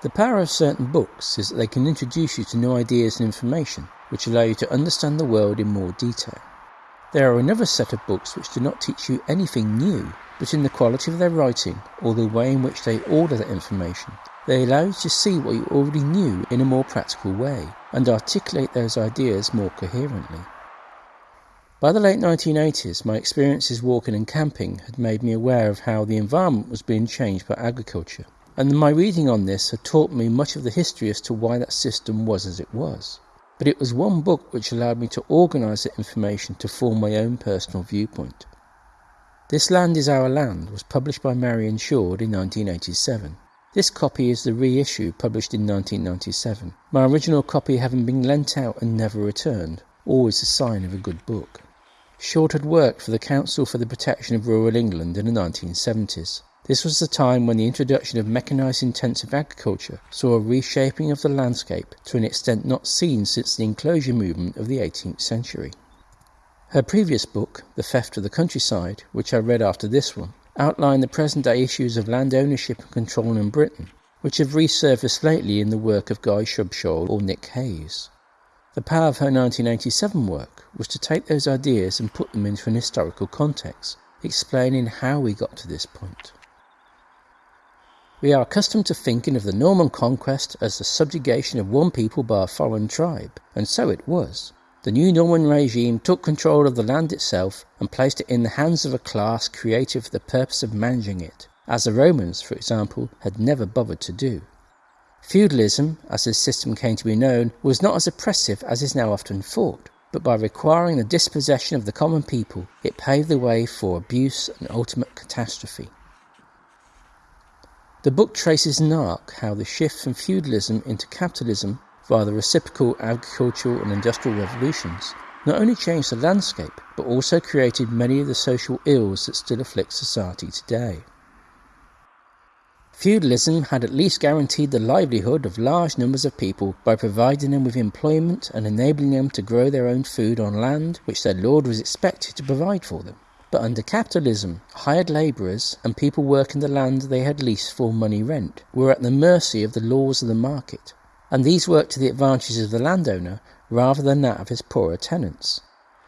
The power of certain books is that they can introduce you to new ideas and information which allow you to understand the world in more detail. There are another set of books which do not teach you anything new, but in the quality of their writing or the way in which they order that information, they allow you to see what you already knew in a more practical way and articulate those ideas more coherently. By the late 1980s, my experiences walking and camping had made me aware of how the environment was being changed by agriculture, and my reading on this had taught me much of the history as to why that system was as it was. But it was one book which allowed me to organise that information to form my own personal viewpoint. This Land is Our Land was published by Marion Shoard in 1987. This copy is the reissue published in 1997, my original copy having been lent out and never returned, always a sign of a good book. Shoard had worked for the Council for the Protection of Rural England in the 1970s. This was the time when the introduction of mechanised intensive agriculture saw a reshaping of the landscape to an extent not seen since the enclosure movement of the 18th century. Her previous book, The Theft of the Countryside, which I read after this one, outlined the present day issues of land ownership and control in Britain, which have resurfaced lately in the work of Guy Shrubsole or Nick Hayes. The power of her 1987 work was to take those ideas and put them into an historical context, explaining how we got to this point. We are accustomed to thinking of the Norman conquest as the subjugation of one people by a foreign tribe, and so it was. The new Norman regime took control of the land itself and placed it in the hands of a class created for the purpose of managing it, as the Romans, for example, had never bothered to do. Feudalism, as this system came to be known, was not as oppressive as is now often thought, but by requiring the dispossession of the common people, it paved the way for abuse and ultimate catastrophe. The book traces in arc how the shift from feudalism into capitalism via the reciprocal agricultural and industrial revolutions, not only changed the landscape, but also created many of the social ills that still afflict society today. Feudalism had at least guaranteed the livelihood of large numbers of people by providing them with employment and enabling them to grow their own food on land which their lord was expected to provide for them. But under capitalism, hired labourers and people working the land they had leased for money rent were at the mercy of the laws of the market and these worked to the advantage of the landowner rather than that of his poorer tenants.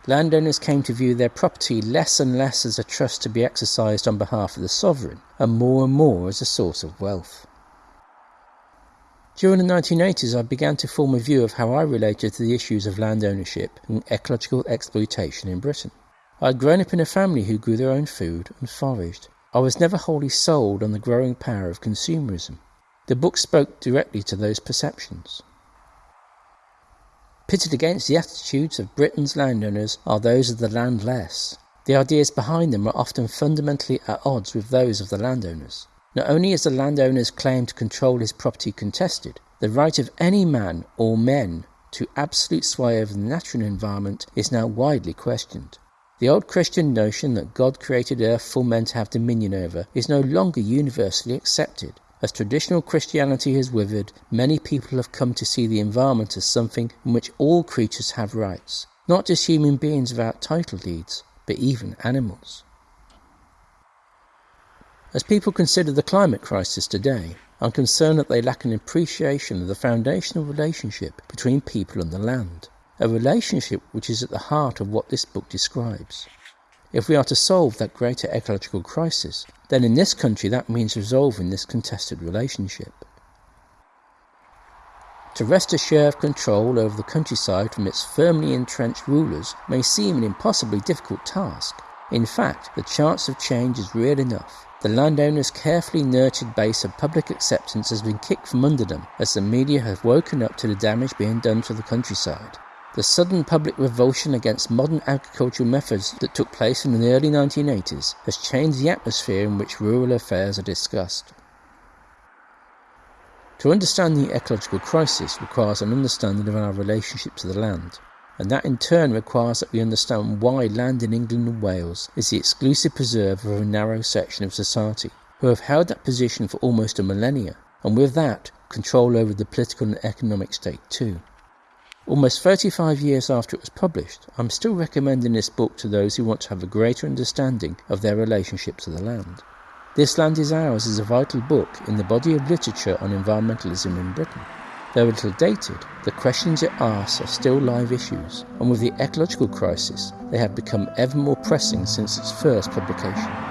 Landowners came to view their property less and less as a trust to be exercised on behalf of the sovereign, and more and more as a source of wealth. During the 1980s, I began to form a view of how I related to the issues of land ownership and ecological exploitation in Britain. I had grown up in a family who grew their own food and foraged. I was never wholly sold on the growing power of consumerism. The book spoke directly to those perceptions. Pitted against the attitudes of Britain's landowners are those of the landless. The ideas behind them are often fundamentally at odds with those of the landowners. Not only is the landowner's claim to control his property contested, the right of any man or men to absolute sway over the natural environment is now widely questioned. The old Christian notion that God created earth for men to have dominion over is no longer universally accepted. As traditional Christianity has withered, many people have come to see the environment as something in which all creatures have rights, not just human beings without title deeds, but even animals. As people consider the climate crisis today, I'm concerned that they lack an appreciation of the foundational relationship between people and the land, a relationship which is at the heart of what this book describes. If we are to solve that greater ecological crisis, then in this country that means resolving this contested relationship. To wrest a share of control over the countryside from its firmly entrenched rulers may seem an impossibly difficult task. In fact, the chance of change is real enough. The landowner's carefully nurtured base of public acceptance has been kicked from under them as the media have woken up to the damage being done to the countryside. The sudden public revulsion against modern agricultural methods that took place in the early 1980s has changed the atmosphere in which rural affairs are discussed. To understand the ecological crisis requires an understanding of our relationship to the land, and that in turn requires that we understand why land in England and Wales is the exclusive preserve of a narrow section of society, who have held that position for almost a millennia, and with that, control over the political and economic state too. Almost 35 years after it was published, I'm still recommending this book to those who want to have a greater understanding of their relationship to the land. This Land is Ours is a vital book in the body of literature on environmentalism in Britain. Though a little dated, the questions it asks are still live issues, and with the ecological crisis, they have become ever more pressing since its first publication.